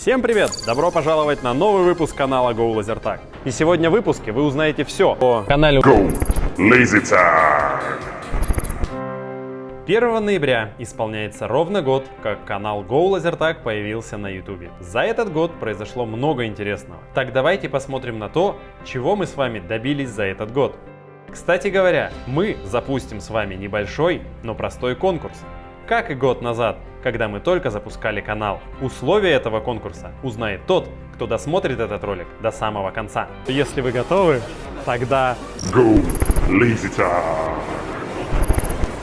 Всем привет! Добро пожаловать на новый выпуск канала Go Laser И сегодня в выпуске вы узнаете все о канале Go Lazy Tag. 1 ноября исполняется ровно год, как канал Go Laser появился на YouTube. За этот год произошло много интересного. Так давайте посмотрим на то, чего мы с вами добились за этот год. Кстати говоря, мы запустим с вами небольшой, но простой конкурс. Как и год назад, когда мы только запускали канал. Условия этого конкурса узнает тот, кто досмотрит этот ролик до самого конца. Если вы готовы, тогда... Go Lazy Tag.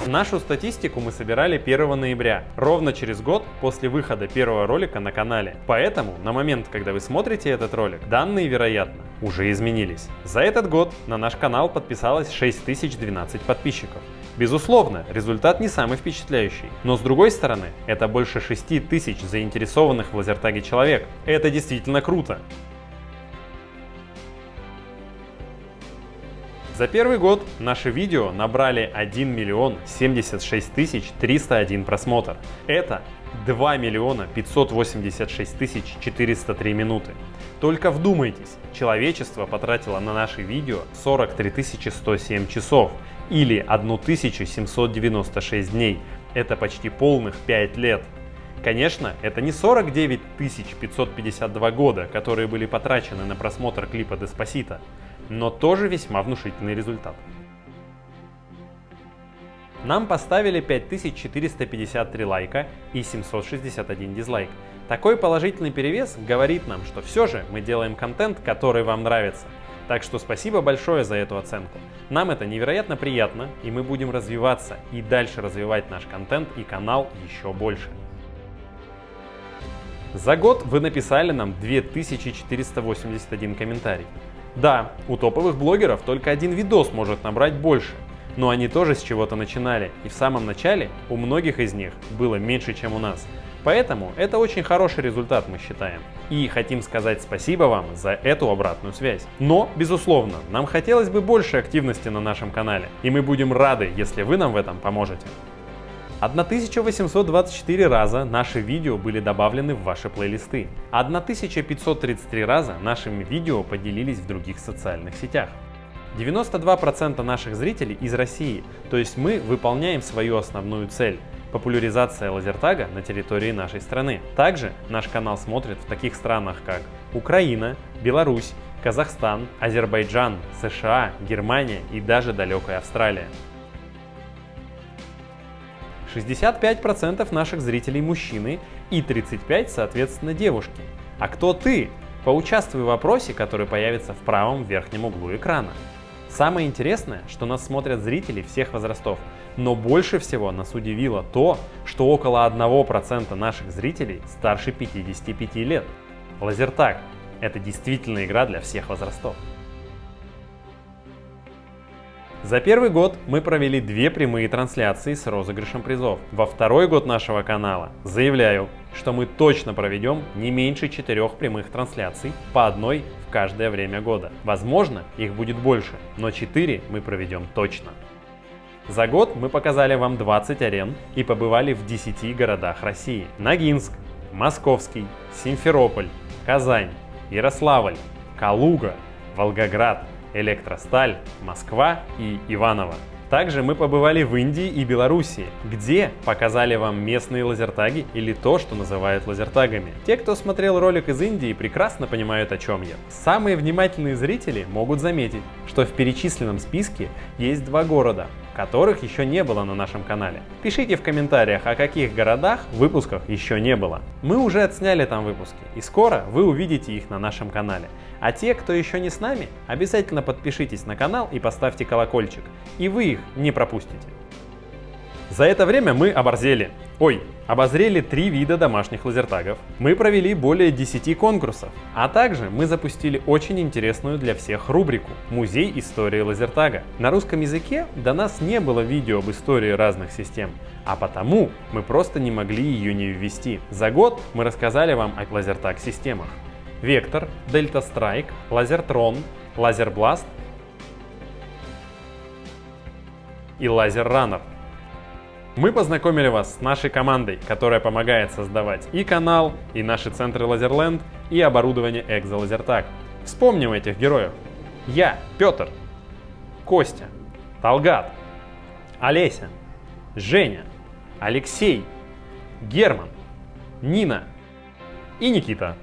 Нашу статистику мы собирали 1 ноября, ровно через год после выхода первого ролика на канале. Поэтому на момент, когда вы смотрите этот ролик, данные, вероятно, уже изменились. За этот год на наш канал подписалось 6012 подписчиков. Безусловно, результат не самый впечатляющий, но с другой стороны, это больше 6000 заинтересованных в лазертаге человек. Это действительно круто. За первый год наши видео набрали 1 миллион 76 тысяч 301 просмотр. Это 2 миллиона 586 тысяч 403 минуты. Только вдумайтесь, человечество потратило на наши видео 43 107 часов или 1796 дней. Это почти полных 5 лет. Конечно, это не 49 552 года, которые были потрачены на просмотр клипа Деспасита но тоже весьма внушительный результат. Нам поставили 5453 лайка и 761 дизлайк. Такой положительный перевес говорит нам, что все же мы делаем контент, который вам нравится. Так что спасибо большое за эту оценку. Нам это невероятно приятно, и мы будем развиваться и дальше развивать наш контент и канал еще больше. За год вы написали нам 2481 комментарий. Да, у топовых блогеров только один видос может набрать больше, но они тоже с чего-то начинали, и в самом начале у многих из них было меньше, чем у нас. Поэтому это очень хороший результат, мы считаем. И хотим сказать спасибо вам за эту обратную связь. Но, безусловно, нам хотелось бы больше активности на нашем канале, и мы будем рады, если вы нам в этом поможете. 1824 раза наши видео были добавлены в ваши плейлисты. 1533 раза нашими видео поделились в других социальных сетях. 92% наших зрителей из России, то есть мы выполняем свою основную цель – популяризация лазертага на территории нашей страны. Также наш канал смотрят в таких странах, как Украина, Беларусь, Казахстан, Азербайджан, США, Германия и даже далекая Австралия. 65% наших зрителей мужчины и 35% соответственно девушки. А кто ты? Поучаствуй в вопросе, который появится в правом верхнем углу экрана. Самое интересное, что нас смотрят зрители всех возрастов, но больше всего нас удивило то, что около 1% наших зрителей старше 55 лет. Лазертаг – это действительно игра для всех возрастов. За первый год мы провели две прямые трансляции с розыгрышем призов. Во второй год нашего канала заявляю, что мы точно проведем не меньше четырех прямых трансляций, по одной в каждое время года. Возможно, их будет больше, но 4 мы проведем точно. За год мы показали вам 20 арен и побывали в 10 городах России. Ногинск, Московский, Симферополь, Казань, Ярославль, Калуга, Волгоград, Электросталь, Москва и Иваново. Также мы побывали в Индии и Белоруссии, где показали вам местные лазертаги или то, что называют лазертагами. Те, кто смотрел ролик из Индии, прекрасно понимают, о чем я. Самые внимательные зрители могут заметить, что в перечисленном списке есть два города, которых еще не было на нашем канале. Пишите в комментариях, о каких городах выпусках еще не было. Мы уже отсняли там выпуски, и скоро вы увидите их на нашем канале. А те, кто еще не с нами, обязательно подпишитесь на канал и поставьте колокольчик, и вы их не пропустите. За это время мы оборзели. Ой, обозрели три вида домашних лазертагов. Мы провели более 10 конкурсов. А также мы запустили очень интересную для всех рубрику «Музей истории лазертага». На русском языке до нас не было видео об истории разных систем, а потому мы просто не могли ее не ввести. За год мы рассказали вам о лазертаг-системах. Вектор, Delta Strike, Lasertron, Laserblast и Laser Runner. Мы познакомили вас с нашей командой, которая помогает создавать и канал, и наши центры Laserland, и оборудование Экзолазертаг. Вспомним этих героев. Я, Петр, Костя, Талгат, Олеся, Женя, Алексей, Герман, Нина и Никита.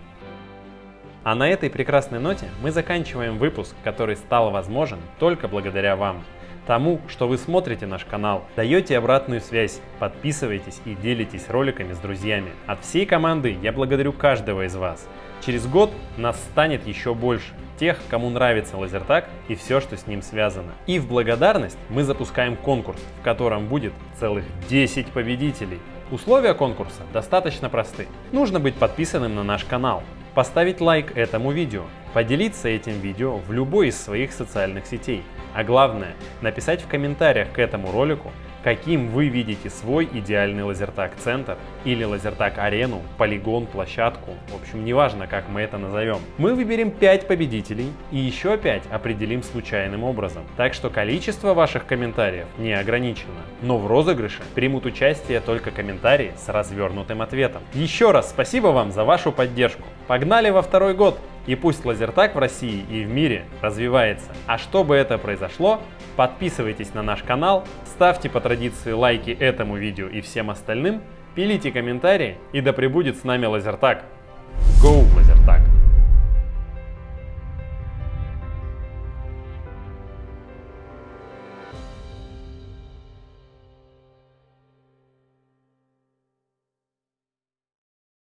А на этой прекрасной ноте мы заканчиваем выпуск, который стал возможен только благодаря вам. Тому, что вы смотрите наш канал, даете обратную связь, подписываетесь и делитесь роликами с друзьями. От всей команды я благодарю каждого из вас. Через год нас станет еще больше, тех, кому нравится лазертаг и все, что с ним связано. И в благодарность мы запускаем конкурс, в котором будет целых 10 победителей. Условия конкурса достаточно просты. Нужно быть подписанным на наш канал, поставить лайк этому видео, поделиться этим видео в любой из своих социальных сетей, а главное написать в комментариях к этому ролику каким вы видите свой идеальный лазертаг-центр или лазертаг-арену, полигон, площадку, в общем, неважно, как мы это назовем. Мы выберем 5 победителей и еще 5 определим случайным образом. Так что количество ваших комментариев не ограничено. Но в розыгрыше примут участие только комментарии с развернутым ответом. Еще раз спасибо вам за вашу поддержку. Погнали во второй год! И пусть лазертаг в России и в мире развивается. А чтобы это произошло, подписывайтесь на наш канал, ставьте по традиции лайки этому видео и всем остальным, пилите комментарии и да пребудет с нами лазертаг. Go!